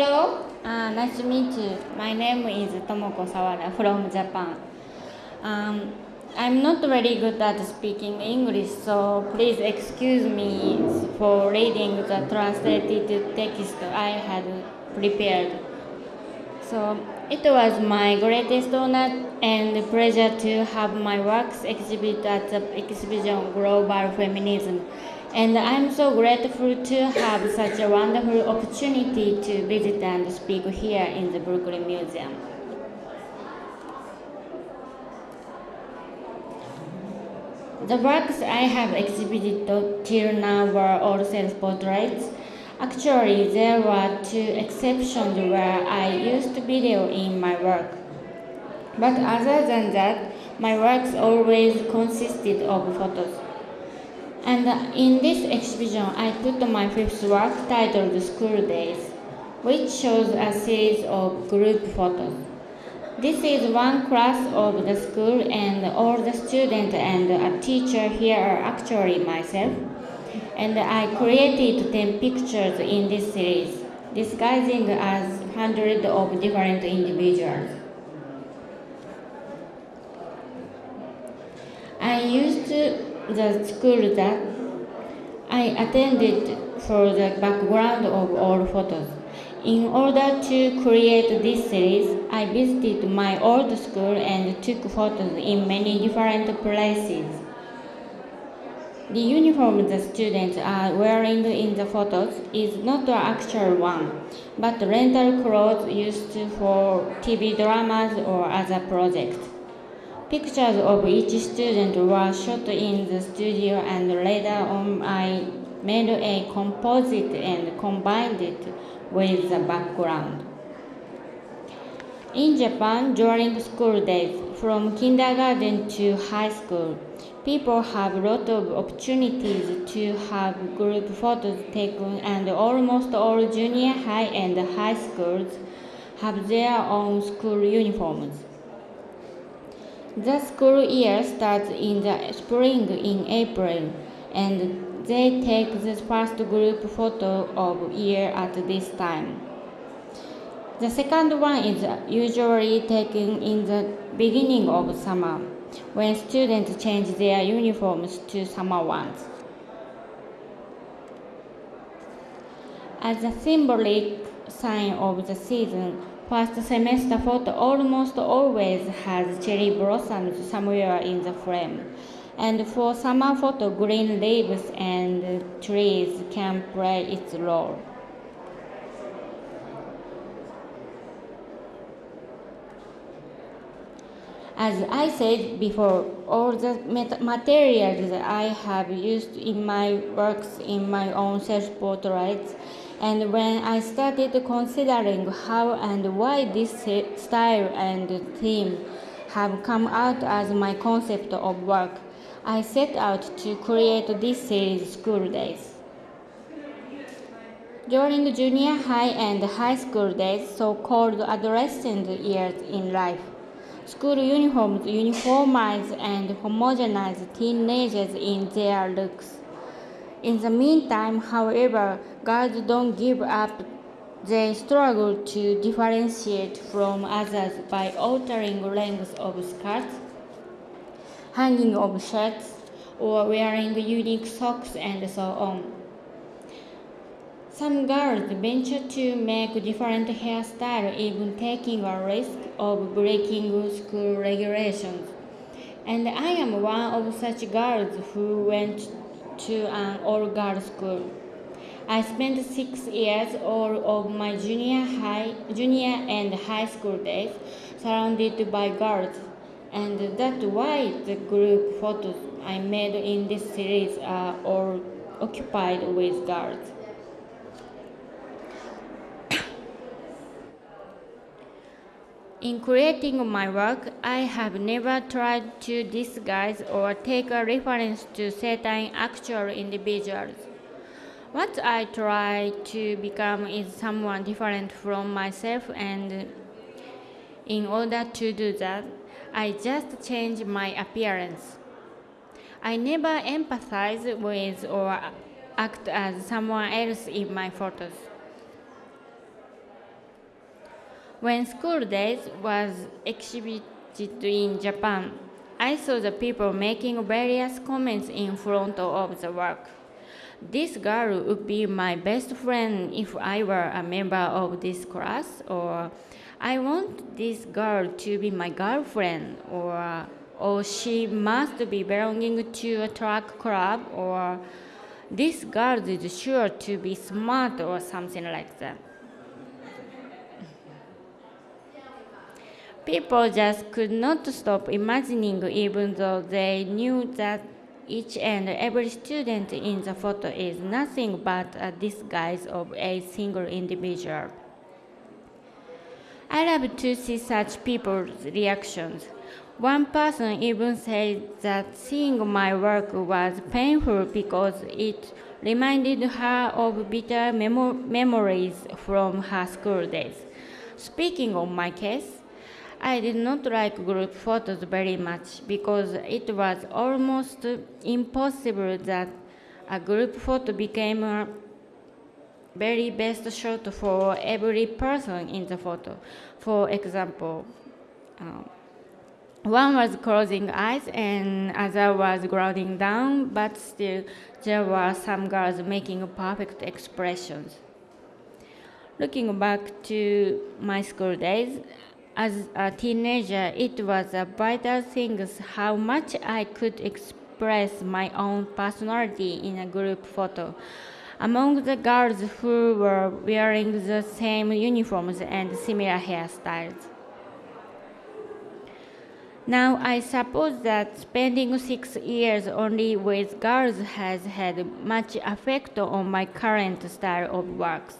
Hello, Uh, nice to meet you. My name is Tomoko Sawada from Japan. Um, I'm not very good at speaking English, so please excuse me for reading the translated text I had prepared. So it was my greatest honor and pleasure to have my works exhibited at the exhibition Global Feminism. And I'm so grateful to have such a wonderful opportunity to visit and speak here in the Brooklyn Museum. The works I have exhibited till now were all self-portraits. Actually, there were two exceptions where I used video in my work. But other than that, my works always consisted of photos. And in this exhibition, I put my fifth work titled School Days, which shows a series of group photos. This is one class of the school, and all the students and a teacher here are actually myself. And I created 10 pictures in this series, disguising as hundreds of different individuals. I used the school that I attended for the background of all photos. In order to create this series, I visited my old school and took photos in many different places. The uniform the students are wearing in the photos is not the actual one, but rental clothes used for TV dramas or other projects. Pictures of each student were shot in the studio and later on I made a composite and combined it with the background. In Japan, during school days, from kindergarten to high school, people have a lot of opportunities to have group photos taken and almost all junior high and high schools have their own school uniforms. The school year starts in the spring in April, and they take the first group photo of year at this time. The second one is usually taken in the beginning of summer, when students change their uniforms to summer ones. As a symbolic sign of the season, First semester photo almost always has cherry blossoms somewhere in the frame. And for summer photo, green leaves and trees can play its role. As I said before, all the materials I have used in my works in my own self-portraits and when I started considering how and why this style and theme have come out as my concept of work, I set out to create this series School Days. During junior high and high school days, so-called adolescent years in life, school uniforms uniformize and homogenize teenagers in their looks. In the meantime, however, girls don't give up. They struggle to differentiate from others by altering lengths of skirts, hanging of shirts, or wearing unique socks and so on. Some girls venture to make different hairstyles, even taking a risk of breaking school regulations. And I am one of such girls who went to an all-girls school. I spent six years all of my junior high, junior and high school days surrounded by girls, and that's why the group photos I made in this series are all occupied with girls. In creating my work, I have never tried to disguise or take a reference to certain actual individuals. What I try to become is someone different from myself, and in order to do that, I just change my appearance. I never empathize with or act as someone else in my photos. When school days was exhibited in Japan, I saw the people making various comments in front of the work. This girl would be my best friend if I were a member of this class, or I want this girl to be my girlfriend, or or she must be belonging to a track club, or this girl is sure to be smart, or something like that. People just could not stop imagining, even though they knew that each and every student in the photo is nothing but a disguise of a single individual. I love to see such people's reactions. One person even said that seeing my work was painful because it reminded her of bitter memo- memories from her school days. Speaking of my case, I did not like group photos very much because it was almost impossible that a group photo became a very best shot for every person in the photo. For example, um, one was closing eyes and other was glowing down, but still there were some girls making perfect expressions. Looking back to my school days, as a teenager, it was a vital thing how much I could express my own personality in a group photo. Among the girls who were wearing the same uniforms and similar hairstyles. Now, I suppose that spending six years only with girls has had much effect on my current style of works.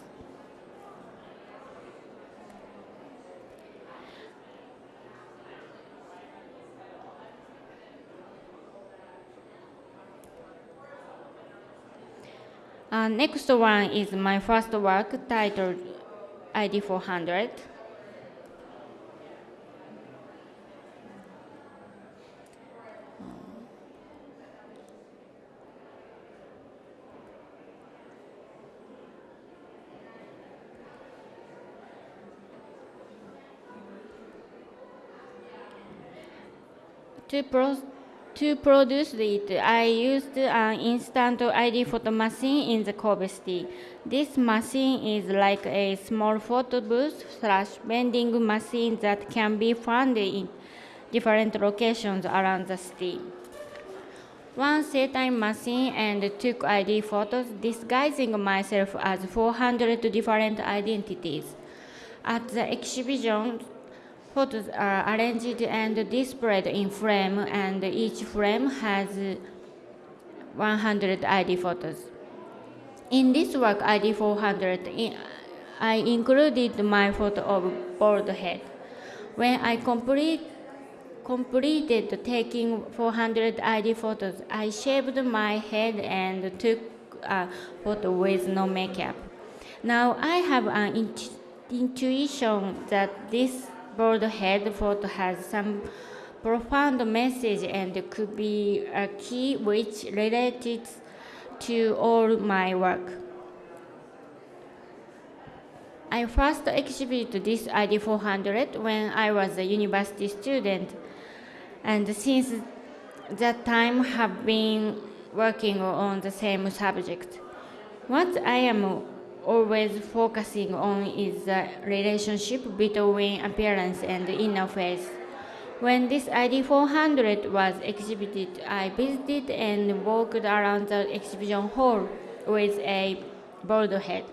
Uh, next one is my first work titled ID 400. To, to produce it, I used an instant ID photo machine in the Kobe City. This machine is like a small photo booth slash vending machine that can be found in different locations around the city. One set-time machine and took ID photos, disguising myself as 400 different identities. At the exhibition, Photos uh, are arranged and displayed in frame, and each frame has 100 ID photos. In this work, ID 400, I included my photo of bald head. When I complete, completed taking 400 ID photos, I shaved my head and took a photo with no makeup. Now I have an intuition that this bald head photo has some profound message and could be a key which related to all my work. I first exhibited this ID 400 when I was a university student, and since that time have been working on the same subject. What I am always focusing on is the relationship between appearance and inner face. When this ID 400 was exhibited, I visited and walked around the exhibition hall with a bald head.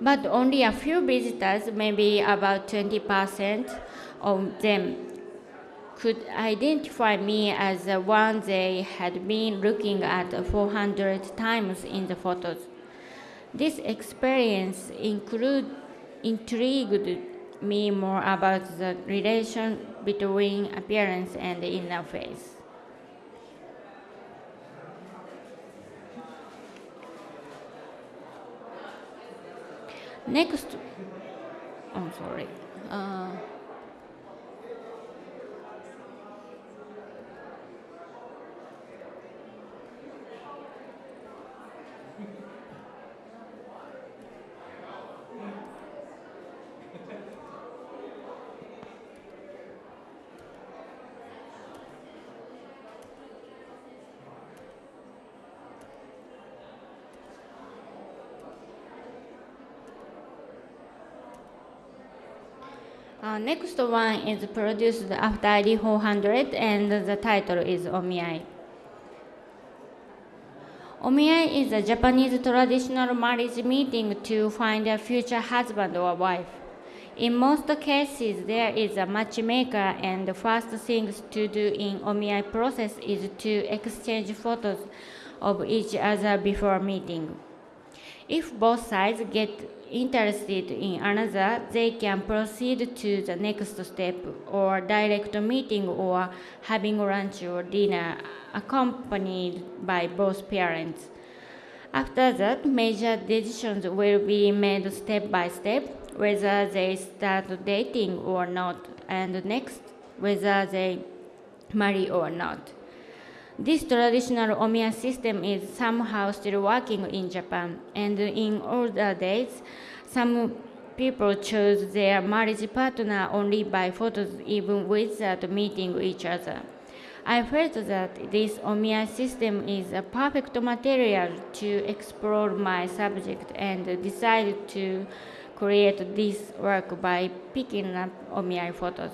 But only a few visitors, maybe about 20% of them, could identify me as the one they had been looking at 400 times in the photos. This experience include, intrigued me more about the relation between appearance and inner face. Next, I'm oh, sorry. Uh, Uh, next one is produced after ID 400 and the title is Omiai. Omiai is a Japanese traditional marriage meeting to find a future husband or wife. In most cases, there is a matchmaker, and the first things to do in Omiai process is to exchange photos of each other before meeting. If both sides get interested in another, they can proceed to the next step or direct meeting or having lunch or dinner accompanied by both parents. After that, major decisions will be made step by step, whether they start dating or not, and next, whether they marry or not. This traditional omiai system is somehow still working in Japan, and in older days, some people chose their marriage partner only by photos, even without meeting each other. I felt that this Omiai system is a perfect material to explore my subject and decided to create this work by picking up Omiai photos.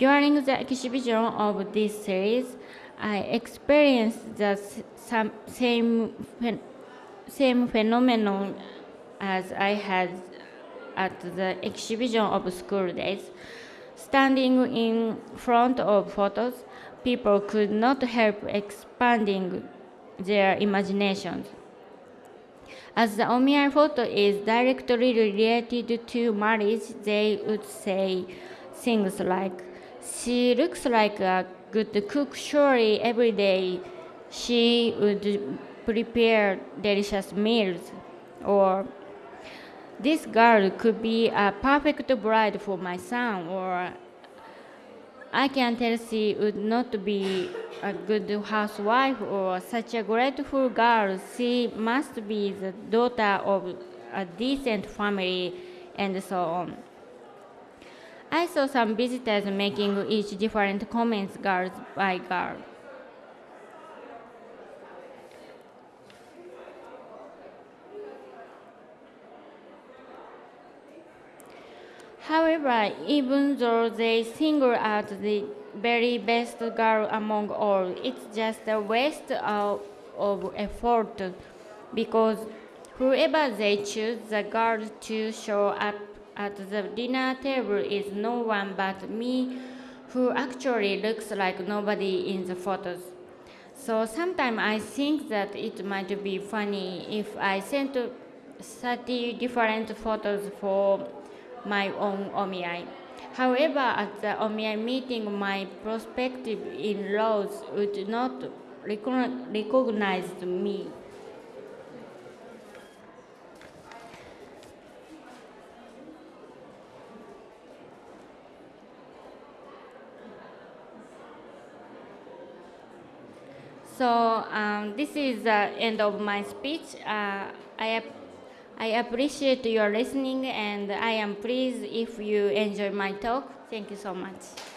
During the exhibition of this series, I experienced the same same phenomenon as I had at the exhibition of school days. Standing in front of photos, people could not help expanding their imaginations. As the Omiai photo is directly related to marriage, they would say things like, She looks like a good cook, surely every day she would prepare delicious meals or this girl could be a perfect bride for my son or I can tell she would not be a good housewife or such a grateful girl. She must be the daughter of a decent family and so on. I saw some visitors making each different comments girl by girl. However, even though they single out the very best girl among all, it's just a waste of, of effort because whoever they choose the girl to show up at the dinner table is no one but me who actually looks like nobody in the photos. So sometimes I think that it might be funny if I sent 30 different photos for my own Omiai. However, at the Omiai meeting, my prospective in-laws would not recognize me. So um, this is the end of my speech. Uh, I I appreciate your listening and I am pleased if you enjoy my talk. Thank you so much.